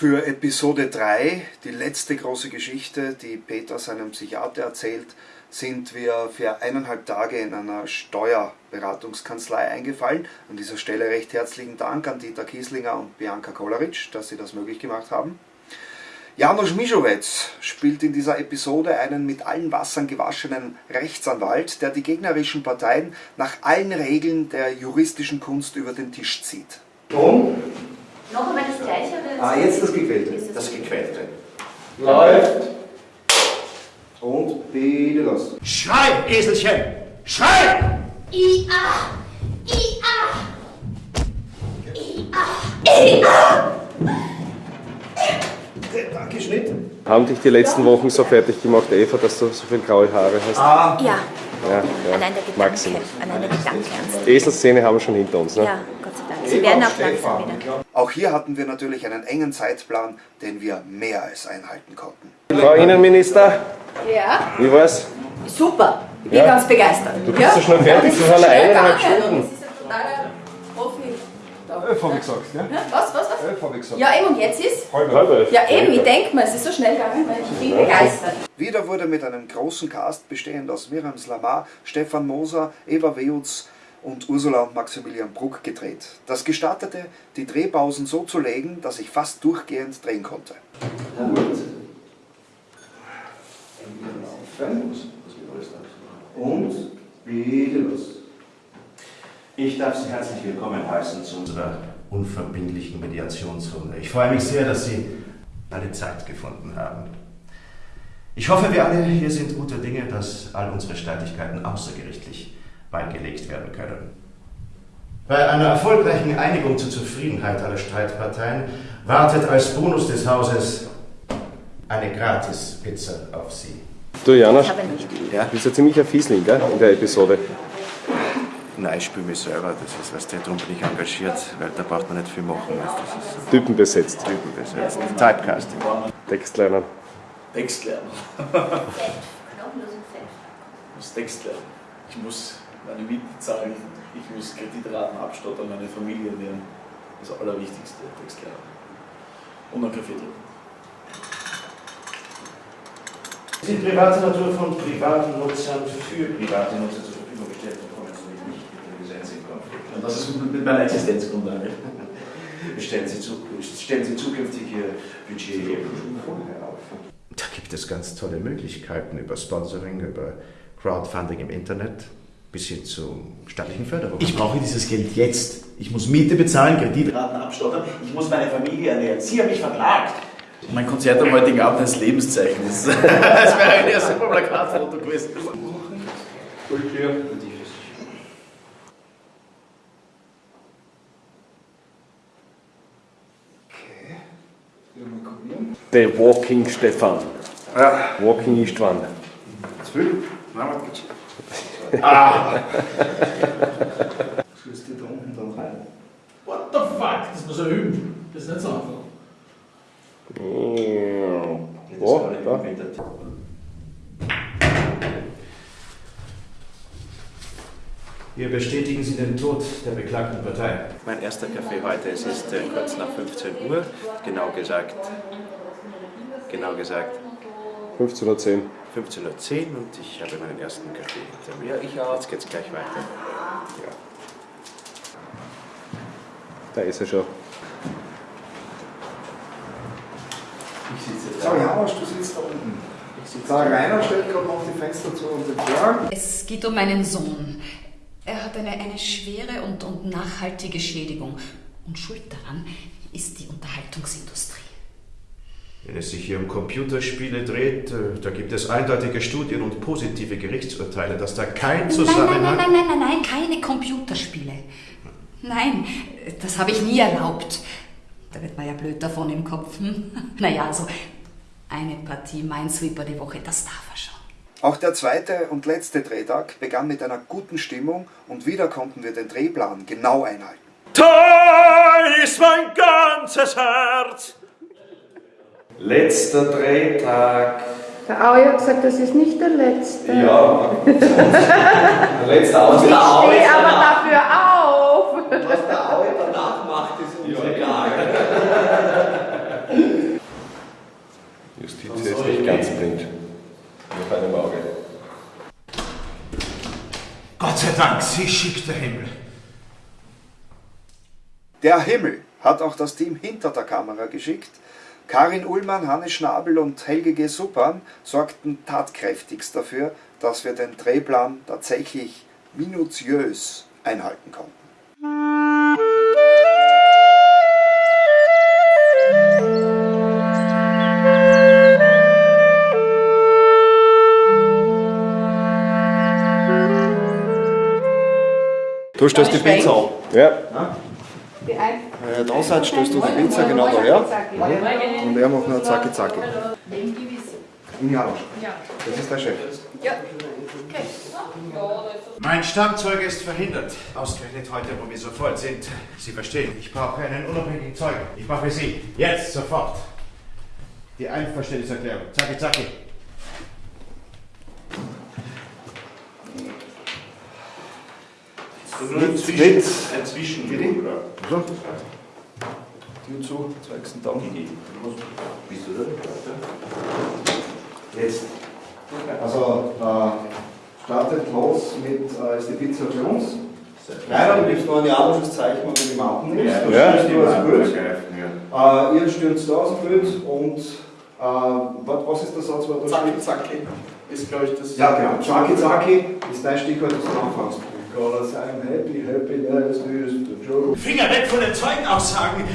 Für Episode 3, die letzte große Geschichte, die Peter seinem Psychiater erzählt, sind wir für eineinhalb Tage in einer Steuerberatungskanzlei eingefallen. An dieser Stelle recht herzlichen Dank an Dieter Kieslinger und Bianca Kolaric, dass sie das möglich gemacht haben. Janusz Mischowetz spielt in dieser Episode einen mit allen Wassern gewaschenen Rechtsanwalt, der die gegnerischen Parteien nach allen Regeln der juristischen Kunst über den Tisch zieht. Ton. Noch einmal das gleiche? Oder Ah, jetzt das Gequälte. Das Gequälte. Läuft. Und bitte los. Schrei, Eselchen! Schrei! I-A! I-A! I-A! Danke, Schnitt. Haben dich die letzten Wochen so fertig gemacht, Eva, dass du so viel graue Haare hast? Ah, Ja, Ja, allein ja. der Maxim. Gedanke. Allein der Gedanke. Eselszene haben wir schon hinter uns, ne? Ja. Sie werden auch langsam wieder. Auch hier hatten wir natürlich einen engen Zeitplan, den wir mehr als einhalten konnten. Frau Innenminister, Ja, wie war's? super. Ich bin Ja. ganz begeistert. Du bist so schnell fertig, das waren eineinhalb Stunden. Das ist ein totaler Profi. elf habe ich gesagt, ja? Was, was, was? Elf habe ich gesagt. Ja, eben, und jetzt ist? Halb Halb elf. Ja, eben, ich denke mal, es ist so schnell gegangen, weil ich bin begeistert. Wieder wurde mit einem großen Cast bestehend aus Miriam Slamar, Stefan Moser, Eva Weutz und Ursula und Maximilian Bruck gedreht. Das gestattete, die Drehpausen so zu legen, dass ich fast durchgehend drehen konnte. Und bitte los. Ich darf Sie herzlich willkommen heißen zu unserer unverbindlichen Mediationsrunde. Ich freue mich sehr, dass Sie alle Zeit gefunden haben. Ich hoffe, wir alle hier sind guter Dinge, dass all unsere Streitigkeiten außergerichtlich beigelegt werden können. Bei einer erfolgreichen Einigung zur Zufriedenheit aller Streitparteien wartet als Bonus des Hauses eine Gratis-Pizza auf Sie. Du nicht. du bist ja ziemlich ein Fiesling, gell, in der Episode. Nein, ich spiele mich selber, das ist, was der darum bin ich engagiert, weil da braucht man nicht viel machen, weißt, das ist Typen besetzt. so typenbesetzt. Typecasting. Text lernen. Text lernen. Ich muss Text lernen. Ich muss meine Miete zahlen. Ich muss Kreditraten abstottern, meine Familie ernähren. Das Allerwichtigste, Text lernen. Und einen Kaffee trinken. Die private Natur von privaten Nutzern für private Nutzer zur Verfügung gestellt bekommen, so nicht mit dem Gesetz in Konflikt. Und das ist mit meiner Existenzgrundlage. Stellen Sie, zu, stellen Sie zukünftig Ihr Budget vorher auf. Da gibt es ganz tolle Möglichkeiten über Sponsoring, über Crowdfunding im Internet bis hin zu staatlichen Förderungen. Ich brauche dieses Geld jetzt. Ich muss Miete bezahlen, Kreditraten abstottern. Ich muss meine Familie ernähren. Sie haben mich verklagt. Mein Konzert am heutigen Abend ist Lebenszeichen. Das, das wäre ein erstes Plakatfoto gewesen. Okay. Der Walking Stefan. Ja. Walking Istvan. Viel? Nein, warte kurz. Ah! Sollst du da unten dann rein? What the fuck? Das muss er üben. Das ist nicht so einfach. Oh, da. Hier bestätigen Sie den Tod der beklagten Partei. Mein erster Kaffee heute, es ist äh, kurz nach 15 Uhr, genau gesagt, genau gesagt 15.10 Uhr. 15.10 Uhr und ich habe meinen ersten Kaffee hinter mir. Ja, ich auch. Jetzt geht's gleich weiter. Ja. Da ist er schon. Ich sitze So, Janosch, du sitzt da unten. Der Rainer stellt gerade noch die Fenster zu und den Vorhang. Es geht um meinen Sohn. Er hat eine, eine schwere und, und nachhaltige Schädigung. Und schuld daran ist die Unterhaltungsindustrie. Wenn es sich hier um Computerspiele dreht, äh, da gibt es eindeutige Studien und positive Gerichtsurteile, dass da kein Nein, nein, Zusammenhang... nein, nein, nein, nein, nein, keine Computerspiele. Nein, das habe ich nie erlaubt. Da wird man ja blöd davon im Kopf. Hm? Naja, also eine Partie Minesweeper die Woche, das darf er schon. Auch der zweite und letzte Drehtag begann mit einer guten Stimmung und wieder konnten wir den Drehplan genau einhalten. Da ist mein ganzes Herz! Letzter Drehtag. Der Aui hat gesagt, das ist nicht der letzte. Ja, der letzte Ich Ausgang. stehe aber dafür auf. Was der Aue danach macht, ist unsere Klage. Justiz ist nicht ganz blind. Auf einem Auge. Gott sei Dank, sie schickt der Himmel. Der Himmel hat auch das Team hinter der Kamera geschickt. Karin Ullmann, Hannes Schnabel und Helge G. Suppan sorgten tatkräftigst dafür, dass wir den Drehplan tatsächlich minutiös einhalten konnten. Du stellst die Pizza an. Ja. Ihr da seid, stößt du die Pizza genau daher. Und er macht nur Zacki Zacki. In Jarosch. Das ist der Chef. Mein Stammzeuge ist verhindert. Ausgerechnet heute, wo wir so voll sind. Sie verstehen, ich brauche einen unabhängigen Zeugen. Ich mache Sie jetzt sofort die Einverständniserklärung. Zacki, zacki. Tritt. Ein Zwischenruder. So. Tür zu, zeigst du dann. Bist du da? Jetzt. Also, äh, startet los mit, äh, ist die Pizza für uns. Kleiner, du gibst nur ein japanisches Zeichen, wenn du die Mappen nimmst. Du Ja. stürzt nur das Bild. Ja. Äh, ihr stürzt da aus dem Bild und äh, was, was ist der Satz, Zacki, zacki. Ist, glaube ich, das. Ja, genau. Zacki Zacki ist dein Stichwort, das du anfängst. Because I'm happy, happiness is the joke. Finger weg von den Zeugenaussagen!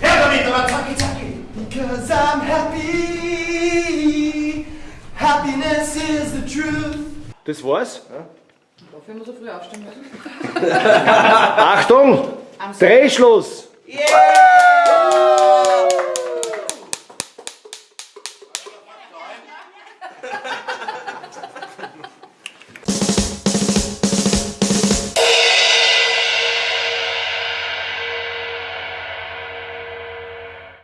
Her damit, aber zacki, zacki! Because I'm happy, happiness is the truth. Das war's. Dafür muss er früh aufstehen müssen. Achtung! Drehschluss!